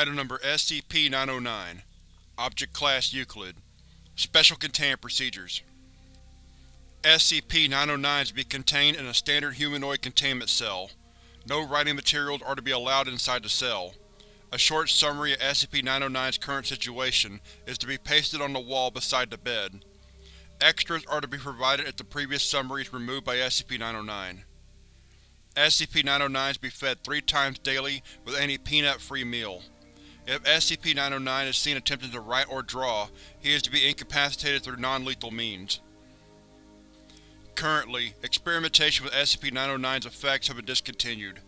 Item Number SCP-909 Object Class Euclid Special Containment Procedures SCP-909 is to be contained in a standard humanoid containment cell. No writing materials are to be allowed inside the cell. A short summary of SCP-909's current situation is to be pasted on the wall beside the bed. Extras are to be provided if the previous summary is removed by SCP-909. SCP-909 is to be fed three times daily with any peanut-free meal. If SCP-909 is seen attempting to write or draw, he is to be incapacitated through non-lethal means. Currently, experimentation with SCP-909's effects have been discontinued,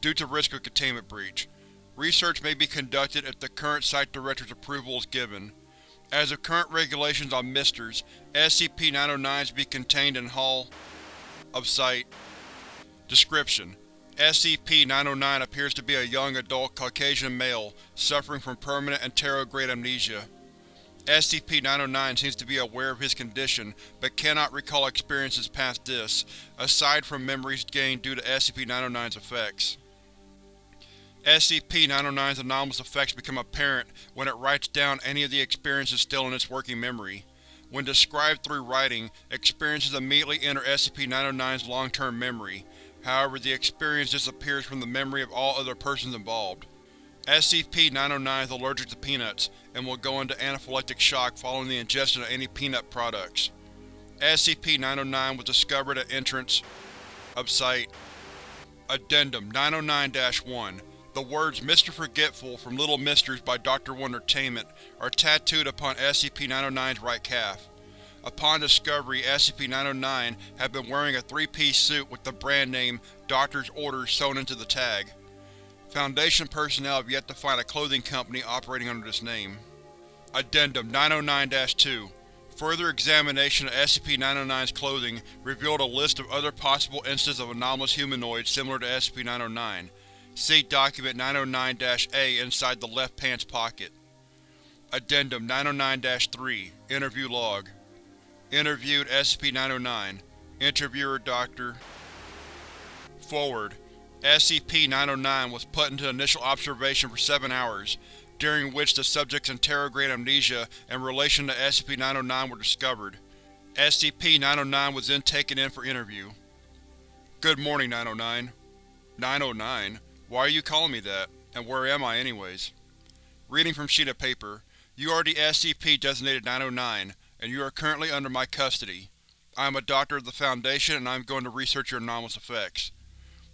due to risk of containment breach. Research may be conducted if the current Site Director's approval is given. As of current regulations on Misters, SCP-909 is to be contained in Hall of Site. Description: SCP-909 appears to be a young adult Caucasian male suffering from permanent anterograde amnesia. SCP-909 seems to be aware of his condition, but cannot recall experiences past this, aside from memories gained due to SCP-909's effects. SCP-909's anomalous effects become apparent when it writes down any of the experiences still in its working memory. When described through writing, experiences immediately enter SCP-909's long-term memory. However, the experience disappears from the memory of all other persons involved. SCP-909 is allergic to peanuts, and will go into anaphylactic shock following the ingestion of any peanut products. SCP-909 was discovered at entrance of Site. Addendum 909-1 The words Mr. Forgetful from Little Misters by Dr. Wondertainment are tattooed upon SCP-909's right calf. Upon discovery, SCP-909 had been wearing a three-piece suit with the brand name Doctor's Orders sewn into the tag. Foundation personnel have yet to find a clothing company operating under this name. Addendum 909-2 Further examination of SCP-909's clothing revealed a list of other possible instances of anomalous humanoids similar to SCP-909. See Document 909-A inside the left pants pocket. Addendum 909-3 Interview Log Interviewed SCP-909 Interviewer Dr. Forward SCP-909 was put into initial observation for seven hours, during which the subject's anterograde amnesia in relation to SCP-909 were discovered. SCP-909 was then taken in for interview. Good morning, 909. 909? Why are you calling me that? And where am I anyways? Reading from sheet of paper. You are the SCP-designated 909, and you are currently under my custody. I am a doctor of the Foundation, and I am going to research your anomalous effects.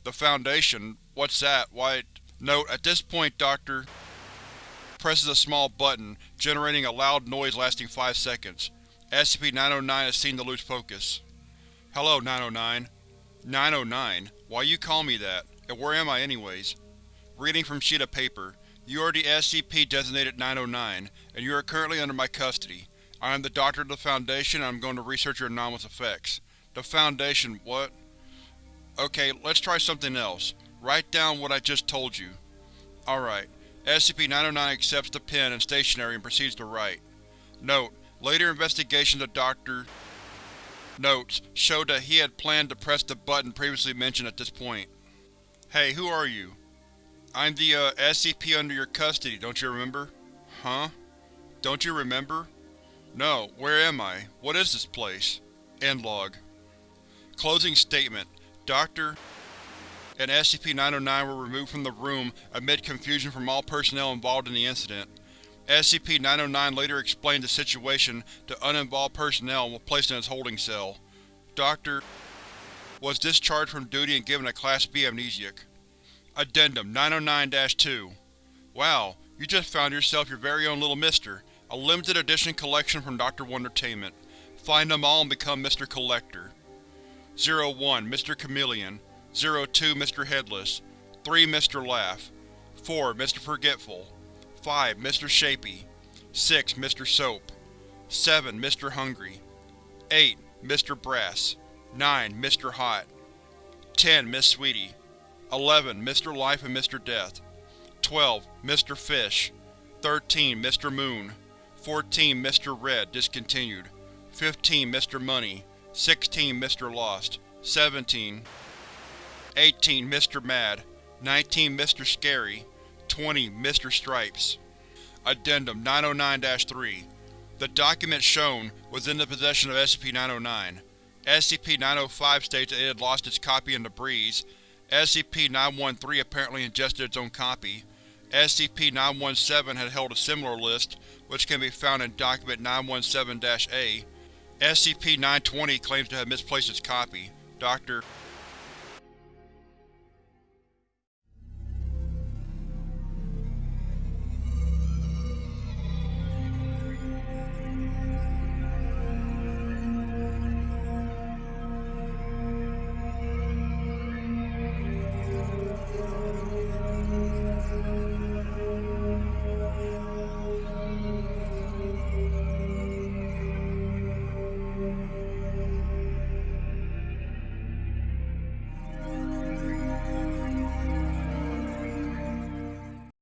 The Foundation? What's that? Why… Note, at this point Dr. presses a small button, generating a loud noise lasting 5 seconds. SCP-909 has seen to lose focus. Hello, 909. 909? Why you call me that? And where am I anyways? Reading from sheet of paper. You are the SCP-designated 909, and you are currently under my custody. I am the Doctor of the Foundation, and I am going to research your anomalous effects. The Foundation, what? Okay, let's try something else. Write down what I just told you. Alright. SCP-909 accepts the pen and stationery and proceeds to write. Note: Later investigations of Dr. Notes showed that he had planned to press the button previously mentioned at this point. Hey, who are you? I'm the, uh, SCP under your custody, don't you remember? Huh? Don't you remember? No, where am I? What is this place? End log. Closing statement. Dr. and SCP-909 were removed from the room amid confusion from all personnel involved in the incident. SCP-909 later explained the situation to uninvolved personnel and was placed in its holding cell. Dr. was discharged from duty and given a Class B amnesiac. Addendum 909-2 Wow, you just found yourself your very own little mister. A limited edition collection from Dr. Wondertainment. Find them all and become Mr. Collector. 01 Mr. Chameleon 02 Mr. Headless 3 Mr. Laugh 4 Mr. Forgetful 5 Mr. Shapy 6 Mr. Soap 7 Mr. Hungry 8 Mr. Brass 9 Mr. Hot 10 Miss Sweetie 11 Mr. Life and Mr. Death 12 Mr. Fish 13 Mr. Moon 14 Mr. Red discontinued 15 Mr. Money 16 Mr. Lost 17 18 Mr. Mad 19 Mr. Scary 20 Mr. Stripes Addendum 909-3 The document shown was in the possession of SCP-909. SCP-905 states that it had lost its copy in the breeze. SCP-913 apparently ingested its own copy. SCP-917 had held a similar list, which can be found in Document 917-A. SCP-920 claims to have misplaced its copy. Dr.